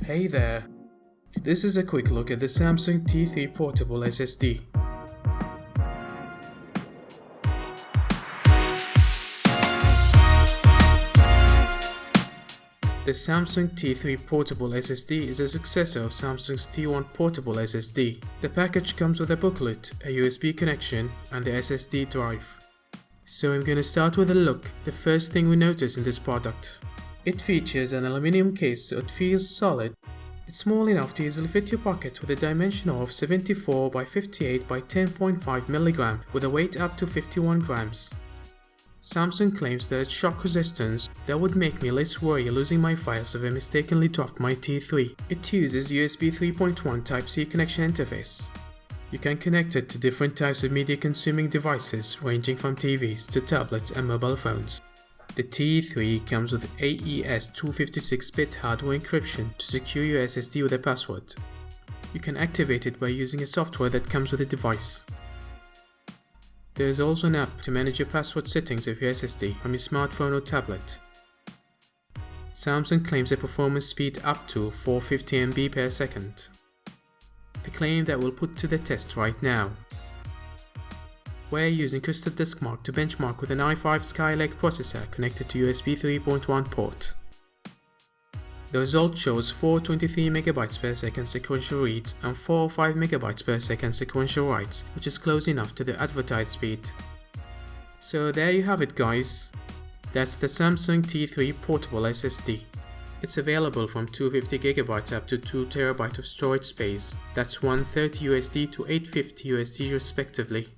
Hey there. This is a quick look at the Samsung T3 Portable SSD. The Samsung T3 Portable SSD is a successor of Samsung's T1 Portable SSD. The package comes with a booklet, a USB connection, and the SSD drive. So I'm gonna start with a look, the first thing we notice in this product. It features an aluminum case so it feels solid. It's small enough to easily fit your pocket with a dimension of 74 by 58 by 10.5 mg with a weight up to 51 grams. Samsung claims that its shock resistance that would make me less worry losing my files if I mistakenly dropped my T3. It uses USB 3.1 Type-C connection interface. You can connect it to different types of media consuming devices ranging from TVs to tablets and mobile phones. The T3 comes with AES 256-bit hardware encryption to secure your SSD with a password. You can activate it by using a software that comes with the device. There is also an app to manage your password settings of your SSD from your smartphone or tablet. Samsung claims a performance speed up to 450 MB per second. A claim that we'll put to the test right now. We're using Crystal Disk Mark to benchmark with an i5 Skylake processor connected to USB 3.1 port. The result shows 423 MB per second sequential reads and 405 MB per second sequential writes, which is close enough to the advertised speed. So there you have it guys. That's the Samsung T3 portable SSD. It's available from 250GB up to 2TB of storage space. That's 130 USD to 850 USD respectively.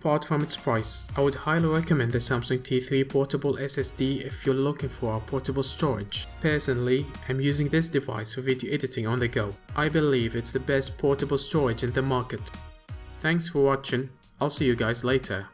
Apart from its price, I would highly recommend the Samsung T3 portable SSD if you're looking for a portable storage. Personally, I'm using this device for video editing on the go. I believe it's the best portable storage in the market. Thanks for watching, I'll see you guys later.